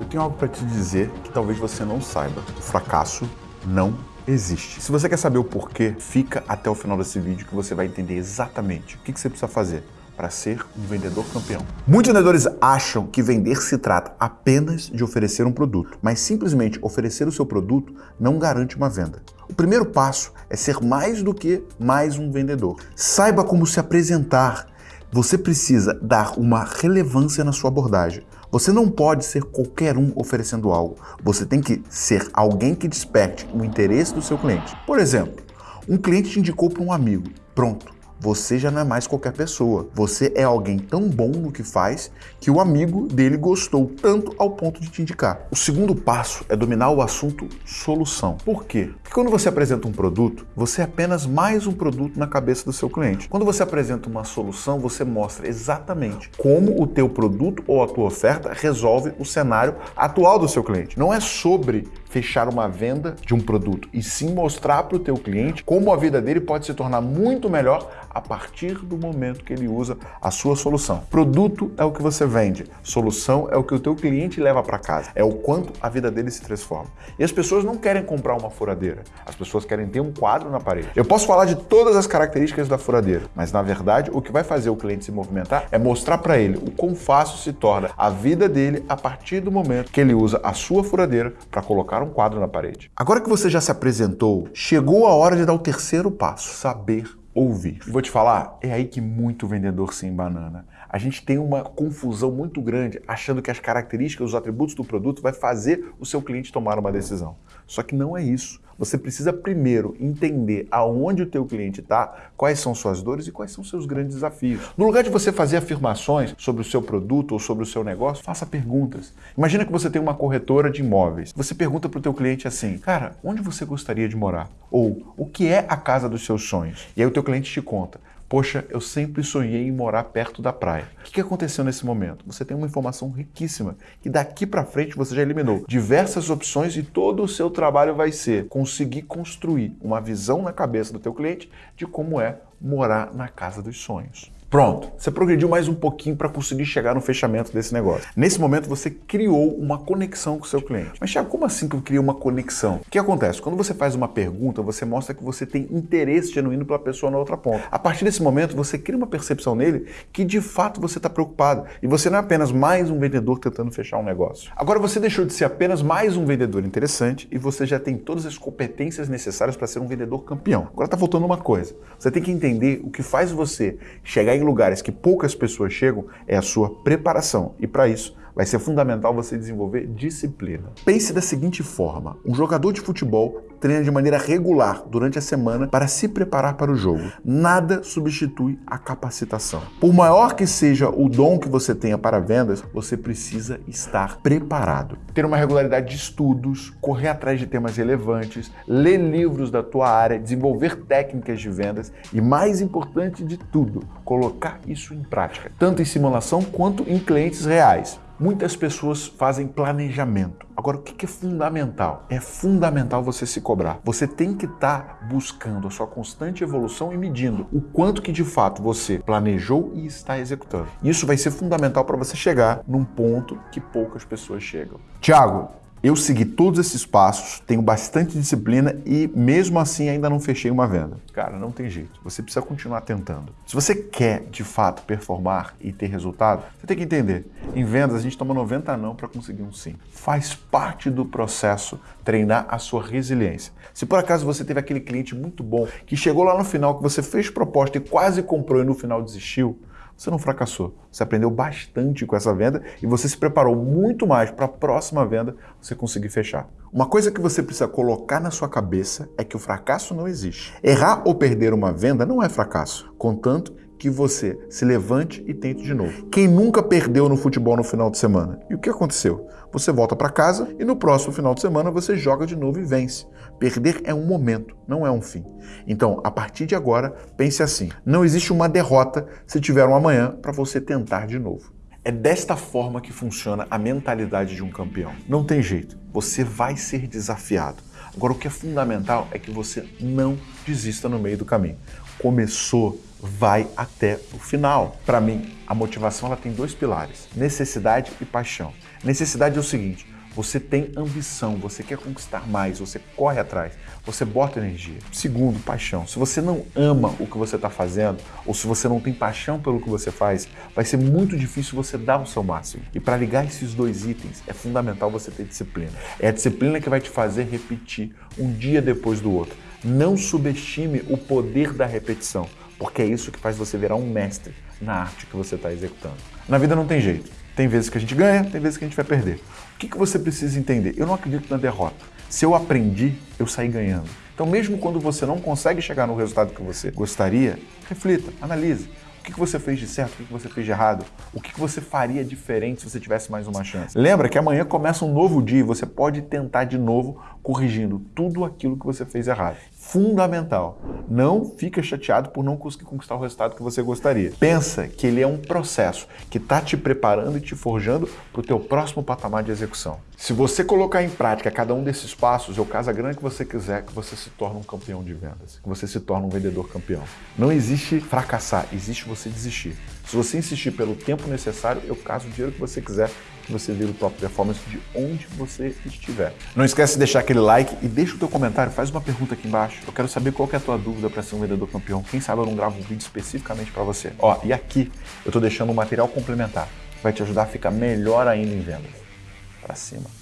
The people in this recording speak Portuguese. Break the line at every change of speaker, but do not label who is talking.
Eu tenho algo para te dizer que talvez você não saiba. O fracasso não existe. Se você quer saber o porquê, fica até o final desse vídeo que você vai entender exatamente o que você precisa fazer para ser um vendedor campeão. Muitos vendedores acham que vender se trata apenas de oferecer um produto, mas simplesmente oferecer o seu produto não garante uma venda. O primeiro passo é ser mais do que mais um vendedor. Saiba como se apresentar. Você precisa dar uma relevância na sua abordagem. Você não pode ser qualquer um oferecendo algo. Você tem que ser alguém que desperte o interesse do seu cliente. Por exemplo, um cliente te indicou para um amigo. Pronto você já não é mais qualquer pessoa. Você é alguém tão bom no que faz que o amigo dele gostou tanto ao ponto de te indicar. O segundo passo é dominar o assunto solução. Por quê? Porque quando você apresenta um produto, você é apenas mais um produto na cabeça do seu cliente. Quando você apresenta uma solução, você mostra exatamente como o teu produto ou a tua oferta resolve o cenário atual do seu cliente. Não é sobre fechar uma venda de um produto e sim mostrar para o teu cliente como a vida dele pode se tornar muito melhor a partir do momento que ele usa a sua solução. Produto é o que você vende, solução é o que o teu cliente leva para casa, é o quanto a vida dele se transforma. E as pessoas não querem comprar uma furadeira, as pessoas querem ter um quadro na parede. Eu posso falar de todas as características da furadeira, mas na verdade o que vai fazer o cliente se movimentar é mostrar para ele o quão fácil se torna a vida dele a partir do momento que ele usa a sua furadeira para colocar um quadro na parede. Agora que você já se apresentou, chegou a hora de dar o terceiro passo, saber ouvir. Vou te falar, é aí que muito vendedor se embanana. A gente tem uma confusão muito grande achando que as características, os atributos do produto vai fazer o seu cliente tomar uma decisão. Só que não é isso. Você precisa primeiro entender aonde o teu cliente está, quais são suas dores e quais são seus grandes desafios. No lugar de você fazer afirmações sobre o seu produto ou sobre o seu negócio, faça perguntas. Imagina que você tem uma corretora de imóveis. Você pergunta para o teu cliente assim, cara, onde você gostaria de morar? Ou o que é a casa dos seus sonhos? E aí o teu cliente te conta. Poxa, eu sempre sonhei em morar perto da praia. O que aconteceu nesse momento? Você tem uma informação riquíssima que daqui para frente você já eliminou diversas opções e todo o seu trabalho vai ser conseguir construir uma visão na cabeça do teu cliente de como é morar na casa dos sonhos. Pronto, você progrediu mais um pouquinho para conseguir chegar no fechamento desse negócio. Nesse momento você criou uma conexão com o seu cliente. Mas Thiago, como assim que eu crio uma conexão? O que acontece? Quando você faz uma pergunta, você mostra que você tem interesse genuíno pela pessoa na outra ponta. A partir desse momento você cria uma percepção nele que de fato você está preocupado. E você não é apenas mais um vendedor tentando fechar um negócio. Agora você deixou de ser apenas mais um vendedor interessante e você já tem todas as competências necessárias para ser um vendedor campeão. Agora está faltando uma coisa. Você tem que entender o que faz você chegar em lugares que poucas pessoas chegam é a sua preparação. E para isso, vai ser fundamental você desenvolver disciplina. Pense da seguinte forma: um jogador de futebol treina de maneira regular durante a semana para se preparar para o jogo. Nada substitui a capacitação. Por maior que seja o dom que você tenha para vendas, você precisa estar preparado. Ter uma regularidade de estudos, correr atrás de temas relevantes, ler livros da tua área, desenvolver técnicas de vendas e, mais importante de tudo, colocar isso em prática, tanto em simulação quanto em clientes reais. Muitas pessoas fazem planejamento. Agora, o que é fundamental? É fundamental você se cobrar. Você tem que estar tá buscando a sua constante evolução e medindo o quanto que de fato você planejou e está executando. Isso vai ser fundamental para você chegar num ponto que poucas pessoas chegam. Tiago, eu segui todos esses passos, tenho bastante disciplina e mesmo assim ainda não fechei uma venda. Cara, não tem jeito. Você precisa continuar tentando. Se você quer de fato performar e ter resultado, você tem que entender. Em vendas a gente toma 90 não para conseguir um sim. Faz parte do processo treinar a sua resiliência. Se por acaso você teve aquele cliente muito bom que chegou lá no final que você fez proposta e quase comprou e no final desistiu, você não fracassou. Você aprendeu bastante com essa venda e você se preparou muito mais para a próxima venda você conseguir fechar. Uma coisa que você precisa colocar na sua cabeça é que o fracasso não existe. Errar ou perder uma venda não é fracasso, contanto que você se levante e tente de novo. Quem nunca perdeu no futebol no final de semana? E o que aconteceu? Você volta para casa e no próximo final de semana você joga de novo e vence. Perder é um momento, não é um fim. Então, a partir de agora, pense assim: não existe uma derrota se tiver um amanhã para você tentar de novo. É desta forma que funciona a mentalidade de um campeão. Não tem jeito, você vai ser desafiado. Agora, o que é fundamental é que você não desista no meio do caminho. começou, vai até o final. Para mim, a motivação ela tem dois pilares: necessidade e paixão. Necessidade é o seguinte: você tem ambição, você quer conquistar mais, você corre atrás, você bota energia. Segundo, paixão. Se você não ama o que você está fazendo, ou se você não tem paixão pelo que você faz, vai ser muito difícil você dar o seu máximo. E para ligar esses dois itens, é fundamental você ter disciplina. É a disciplina que vai te fazer repetir um dia depois do outro. Não subestime o poder da repetição, porque é isso que faz você virar um mestre na arte que você está executando. Na vida não tem jeito. Tem vezes que a gente ganha, tem vezes que a gente vai perder. O que, que você precisa entender? Eu não acredito na derrota. Se eu aprendi, eu saí ganhando. Então, mesmo quando você não consegue chegar no resultado que você gostaria, reflita, analise. O que, que você fez de certo, o que, que você fez de errado, o que, que você faria diferente se você tivesse mais uma chance. Lembra que amanhã começa um novo dia e você pode tentar de novo corrigindo tudo aquilo que você fez errado fundamental. Não fica chateado por não conseguir conquistar o resultado que você gostaria. Pensa que ele é um processo que está te preparando e te forjando para o teu próximo patamar de execução. Se você colocar em prática cada um desses passos, ou casa grande que você quiser, que você se torna um campeão de vendas, que você se torna um vendedor campeão. Não existe fracassar, existe você desistir. Se você insistir pelo tempo necessário, eu caso o dinheiro que você quiser você vira o top performance de onde você estiver. Não esquece de deixar aquele like e deixa o teu comentário, faz uma pergunta aqui embaixo. Eu quero saber qual é a tua dúvida para ser um vendedor campeão. Quem sabe eu não gravo um vídeo especificamente para você. Ó, e aqui eu estou deixando um material complementar que vai te ajudar a ficar melhor ainda em vendas. Para cima.